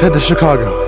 let's head to Chicago.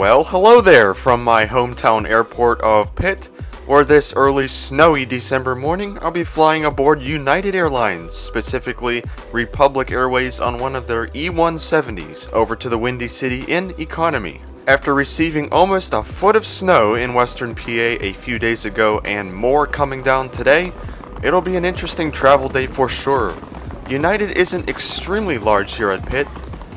Well, hello there from my hometown airport of Pitt, where this early snowy December morning I'll be flying aboard United Airlines, specifically Republic Airways on one of their E-170s over to the Windy City in economy. After receiving almost a foot of snow in western PA a few days ago and more coming down today, it'll be an interesting travel day for sure. United isn't extremely large here at Pitt,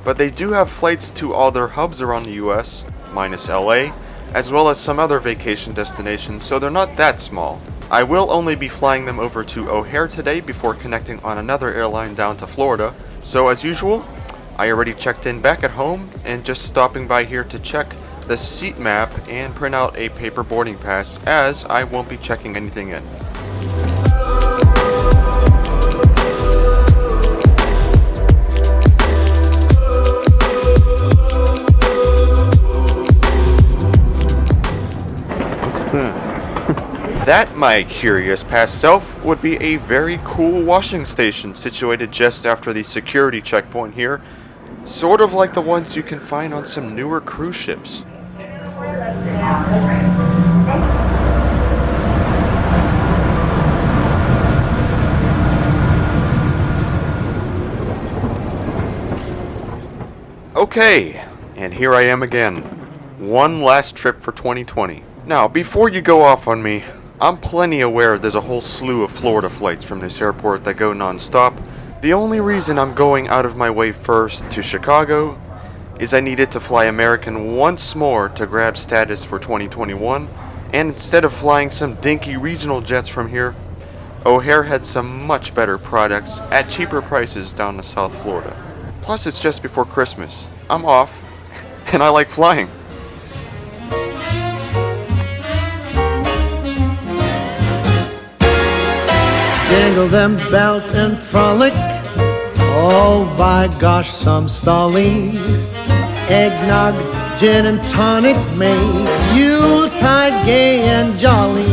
but they do have flights to all their hubs around the US, minus LA, as well as some other vacation destinations, so they're not that small. I will only be flying them over to O'Hare today before connecting on another airline down to Florida, so as usual, I already checked in back at home and just stopping by here to check the seat map and print out a paper boarding pass as I won't be checking anything in. That, my curious past self, would be a very cool washing station situated just after the security checkpoint here, sort of like the ones you can find on some newer cruise ships. Okay, and here I am again. One last trip for 2020. Now, before you go off on me, I'm plenty aware there's a whole slew of Florida flights from this airport that go non-stop. The only reason I'm going out of my way first to Chicago is I needed to fly American once more to grab status for 2021, and instead of flying some dinky regional jets from here, O'Hare had some much better products at cheaper prices down to South Florida. Plus, it's just before Christmas. I'm off, and I like flying. Jingle them bells and frolic. Oh, by gosh, some stalling. Eggnog, gin and tonic make Yuletide gay and jolly.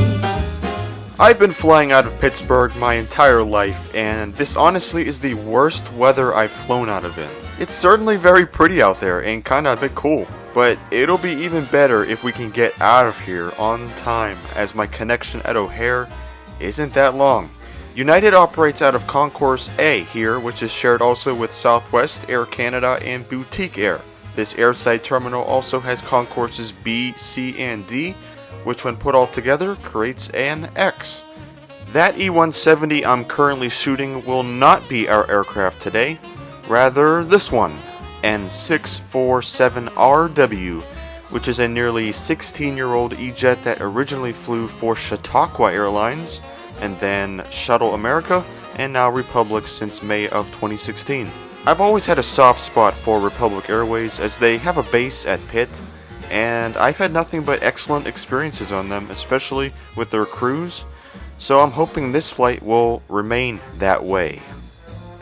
I've been flying out of Pittsburgh my entire life, and this honestly is the worst weather I've flown out of in. It's certainly very pretty out there and kinda a bit cool, but it'll be even better if we can get out of here on time, as my connection at O'Hare isn't that long. United operates out of Concourse A here, which is shared also with Southwest, Air Canada, and Boutique Air. This airside terminal also has concourses B, C, and D, which when put all together creates an X. That E-170 I'm currently shooting will not be our aircraft today, rather this one, N647RW, which is a nearly 16 year old E-Jet that originally flew for Chautauqua Airlines, and then Shuttle America, and now Republic since May of 2016. I've always had a soft spot for Republic Airways as they have a base at Pitt, and I've had nothing but excellent experiences on them, especially with their crews, so I'm hoping this flight will remain that way.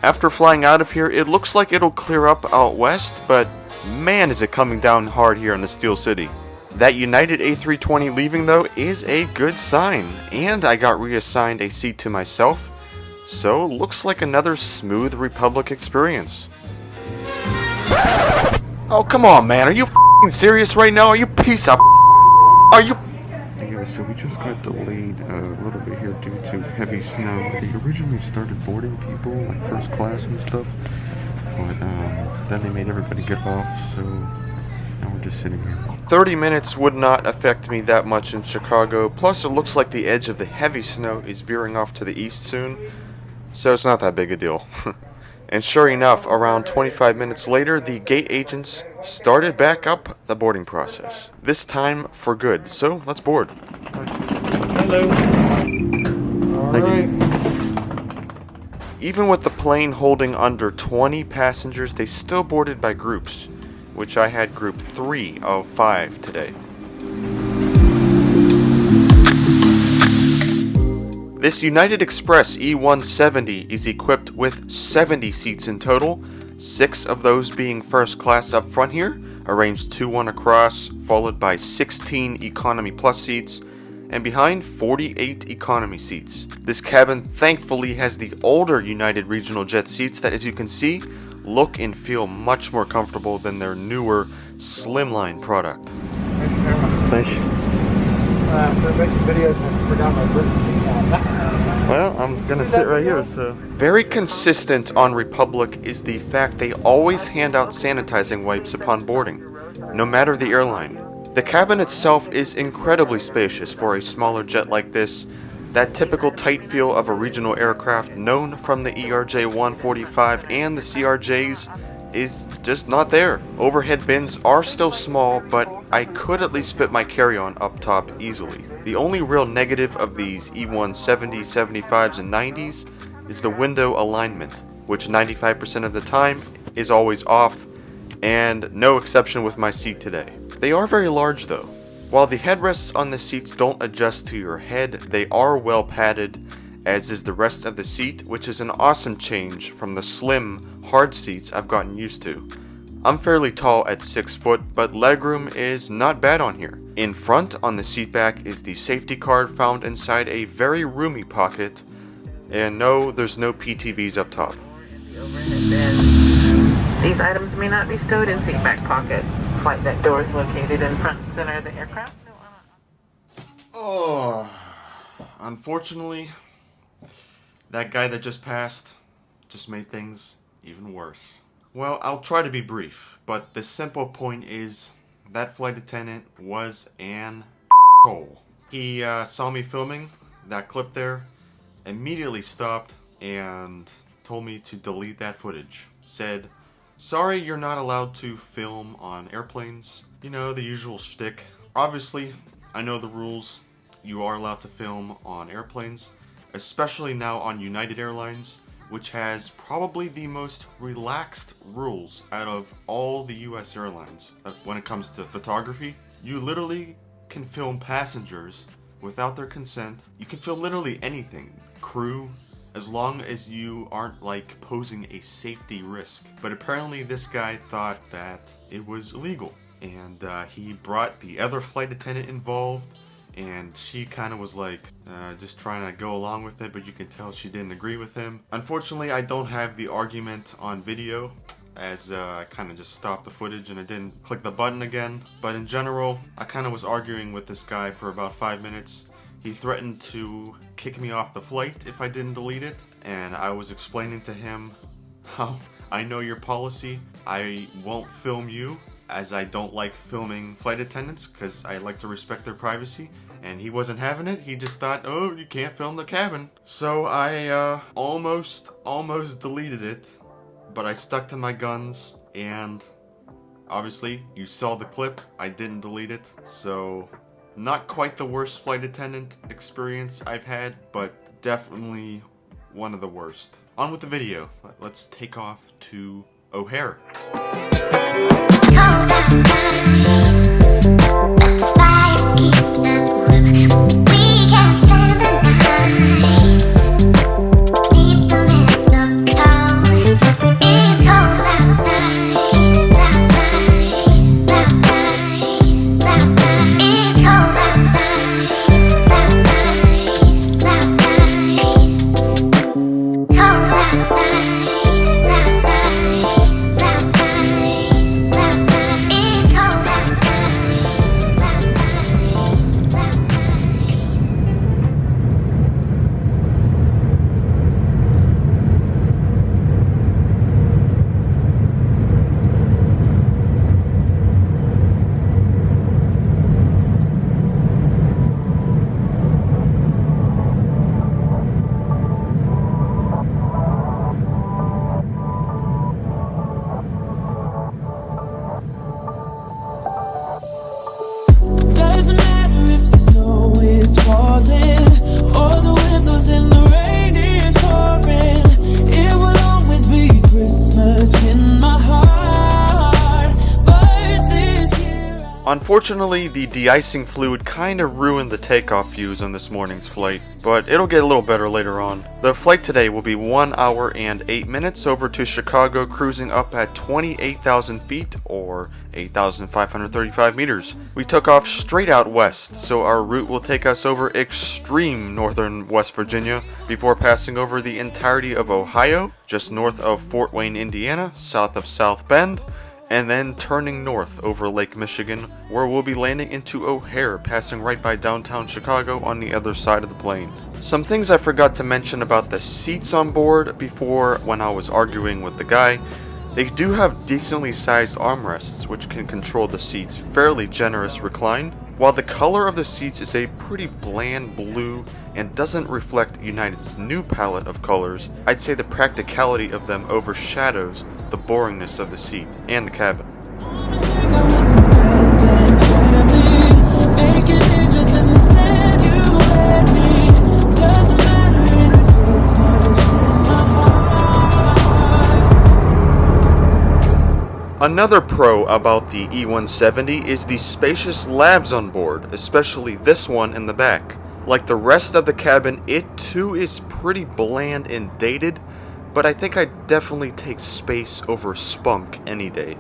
After flying out of here, it looks like it'll clear up out west, but man is it coming down hard here in the Steel City. That United A320 leaving though is a good sign, and I got reassigned a seat to myself, so looks like another smooth Republic experience. Oh come on man, are you serious right now? Are you piece of Are you Yeah, so we just got delayed a little bit here due to heavy snow. They originally started boarding people, like first class and stuff, but um, then they made everybody get off, so now we're just sitting here. 30 minutes would not affect me that much in Chicago, plus it looks like the edge of the heavy snow is veering off to the east soon, so it's not that big a deal. And sure enough, around 25 minutes later, the gate agents started back up the boarding process. This time for good. So let's board. Hello. All Thank you. Even with the plane holding under 20 passengers, they still boarded by groups, which I had group 3 of 5 today. This United Express E170 is equipped with 70 seats in total, 6 of those being first class up front here, arranged 2 1 across, followed by 16 Economy Plus seats, and behind 48 economy seats. This cabin thankfully has the older United Regional Jet seats that, as you can see, look and feel much more comfortable than their newer Slimline product. Thanks for coming. Thanks. Uh, for making videos, I forgot my birthday. Well, I'm gonna sit right here, so. Very consistent on Republic is the fact they always hand out sanitizing wipes upon boarding, no matter the airline. The cabin itself is incredibly spacious for a smaller jet like this. That typical tight feel of a regional aircraft known from the E ERJ 145 and the CRJs is just not there. Overhead bins are still small, but I could at least fit my carry-on up top easily. The only real negative of these E E170, 75s, and 90s is the window alignment, which 95% of the time is always off, and no exception with my seat today. They are very large though. While the headrests on the seats don't adjust to your head, they are well padded, as is the rest of the seat, which is an awesome change from the slim, hard seats I've gotten used to. I'm fairly tall at 6 foot, but legroom is not bad on here. In front on the seat back is the safety card found inside a very roomy pocket, and no, there's no PTVs up top. These items may not be stowed in seat back pockets. Flight deck doors located in front and center of the aircraft. Uh, Oh, unfortunately, that guy that just passed just made things even worse. Well, I'll try to be brief, but the simple point is that flight attendant was an asshole. He uh, saw me filming that clip there, immediately stopped and told me to delete that footage. Said, Sorry, you're not allowed to film on airplanes. You know, the usual shtick. Obviously, I know the rules. You are allowed to film on airplanes, especially now on United Airlines, which has probably the most relaxed rules out of all the US airlines uh, when it comes to photography. You literally can film passengers without their consent. You can film literally anything. Crew, as long as you aren't like posing a safety risk. But apparently, this guy thought that it was illegal, and uh, he brought the other flight attendant involved. And she kind of was like, uh, just trying to go along with it, but you can tell she didn't agree with him. Unfortunately, I don't have the argument on video, as uh, I kind of just stopped the footage and I didn't click the button again. But in general, I kind of was arguing with this guy for about five minutes. He threatened to kick me off the flight if I didn't delete it, and I was explaining to him how I know your policy. I won't film you as I don't like filming flight attendants because I like to respect their privacy. And he wasn't having it. He just thought, oh, you can't film the cabin. So I uh, almost, almost deleted it, but I stuck to my guns and obviously you saw the clip. I didn't delete it, so not quite the worst flight attendant experience I've had, but definitely one of the worst. On with the video. Let's take off to O'Hare. Unfortunately, the de-icing fluid kinda ruined the takeoff views on this morning's flight, but it'll get a little better later on. The flight today will be 1 hour and 8 minutes over to Chicago, cruising up at 28,000 feet, or 8,535 meters. We took off straight out west, so our route will take us over extreme northern West Virginia before passing over the entirety of Ohio, just north of Fort Wayne, Indiana, south of South Bend, and then turning north over Lake Michigan, where we'll be landing into O'Hare, passing right by downtown Chicago on the other side of the plane. Some things I forgot to mention about the seats on board before when I was arguing with the guy. They do have decently sized armrests, which can control the seat's fairly generous recline, while the color of the seats is a pretty bland blue and doesn't reflect United's new palette of colors, I'd say the practicality of them overshadows the boringness of the seat and the cabin. Another pro about the E170 is the spacious lavs on board, especially this one in the back. Like the rest of the cabin, it too is pretty bland and dated, but I think I'd definitely take space over spunk any day.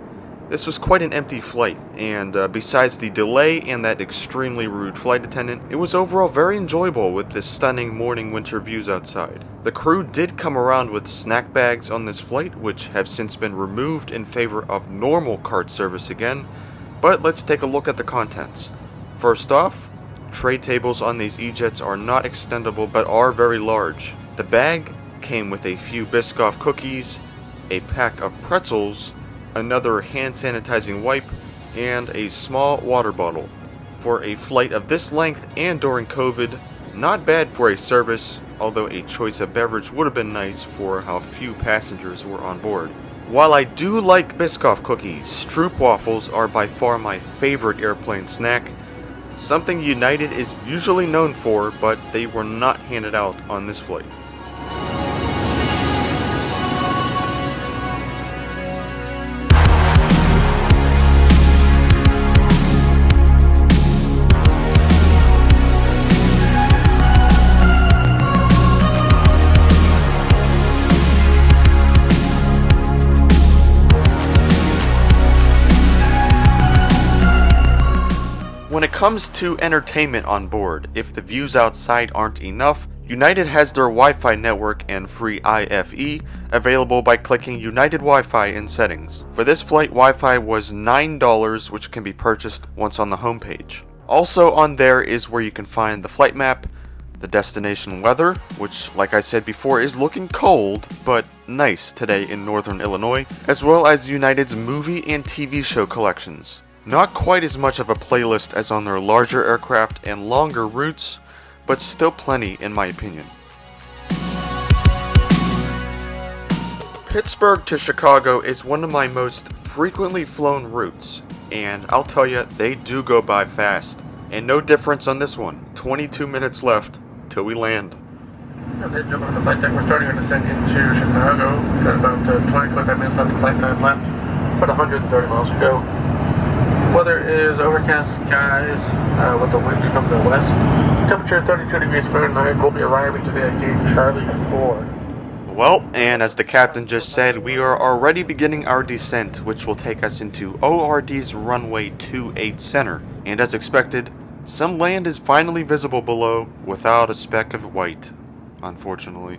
This was quite an empty flight, and uh, besides the delay and that extremely rude flight attendant, it was overall very enjoyable with the stunning morning winter views outside. The crew did come around with snack bags on this flight, which have since been removed in favor of normal cart service again, but let's take a look at the contents. First off, tray tables on these E-Jets are not extendable but are very large. The bag came with a few Biscoff cookies, a pack of pretzels, another hand sanitizing wipe, and a small water bottle. For a flight of this length and during COVID, not bad for a service, although a choice of beverage would have been nice for how few passengers were on board. While I do like Biscoff cookies, Stroop waffles are by far my favorite airplane snack, something United is usually known for, but they were not handed out on this flight. Comes to entertainment on board, if the views outside aren't enough, United has their Wi-Fi network and free IFE available by clicking United Wi-Fi in settings. For this flight, Wi-Fi was $9 which can be purchased once on the homepage. Also on there is where you can find the flight map, the destination weather, which like I said before is looking cold, but nice today in northern Illinois, as well as United's movie and TV show collections. Not quite as much of a playlist as on their larger aircraft and longer routes, but still plenty in my opinion. Pittsburgh to Chicago is one of my most frequently flown routes, and I'll tell you, they do go by fast. And no difference on this one. 22 minutes left till we land. The flight deck, we're starting our descent into Chicago. We've got about uh, 20, 25 minutes of flight time left. About 130 miles to go. Weather is overcast skies uh, with the winds from the west. Temperature 32 degrees Fahrenheit. We'll be arriving today at gate Charlie 4. Well, and as the captain just said, we are already beginning our descent, which will take us into ORD's runway 28 center. And as expected, some land is finally visible below without a speck of white, unfortunately.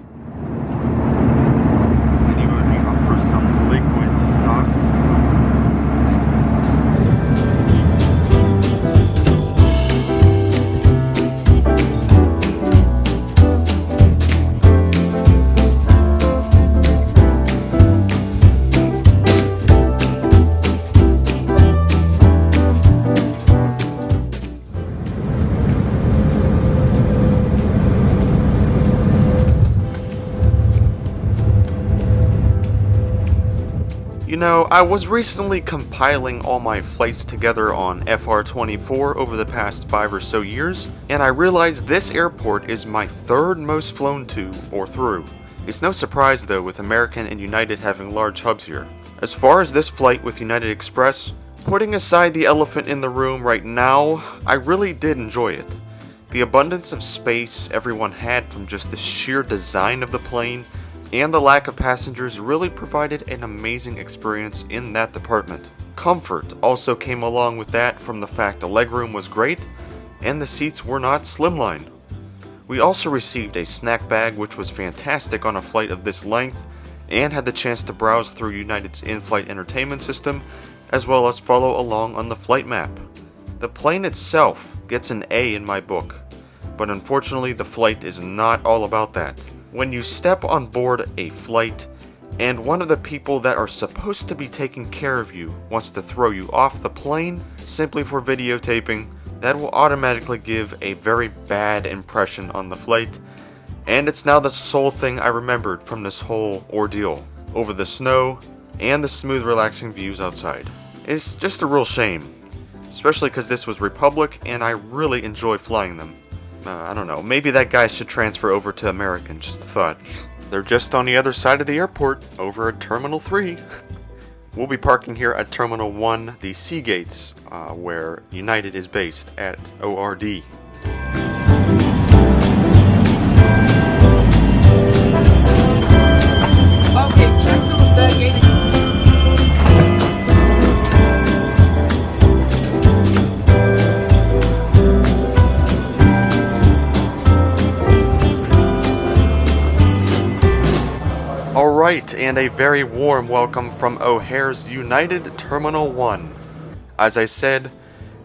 You know, I was recently compiling all my flights together on FR24 over the past 5 or so years, and I realized this airport is my third most flown to or through. It's no surprise though with American and United having large hubs here. As far as this flight with United Express, Putting aside the elephant in the room right now, I really did enjoy it. The abundance of space everyone had from just the sheer design of the plane and the lack of passengers really provided an amazing experience in that department. Comfort also came along with that from the fact the legroom was great and the seats were not slimline. We also received a snack bag which was fantastic on a flight of this length and had the chance to browse through United's in-flight entertainment system as well as follow along on the flight map. The plane itself gets an A in my book, but unfortunately the flight is not all about that. When you step on board a flight, and one of the people that are supposed to be taking care of you wants to throw you off the plane simply for videotaping, that will automatically give a very bad impression on the flight, and it's now the sole thing I remembered from this whole ordeal, over the snow and the smooth relaxing views outside. It's just a real shame, especially because this was Republic and I really enjoy flying them. Uh, I don't know, maybe that guy should transfer over to American, just a thought. They're just on the other side of the airport, over at Terminal 3. we'll be parking here at Terminal 1, the C Gates, uh, where United is based at ORD. And a very warm welcome from O'Hare's United Terminal 1. As I said,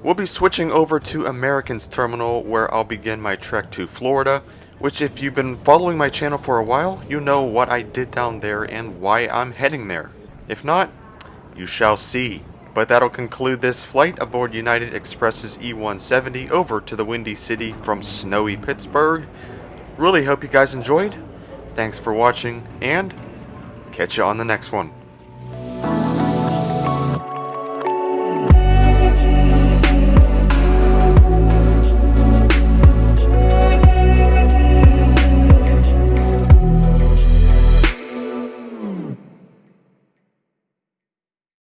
we'll be switching over to American's Terminal where I'll begin my trek to Florida, which if you've been following my channel for a while, you know what I did down there and why I'm heading there. If not, you shall see. But that'll conclude this flight aboard United Express's E-170 over to the Windy City from snowy Pittsburgh. Really hope you guys enjoyed. Thanks for watching, and catch you on the next one.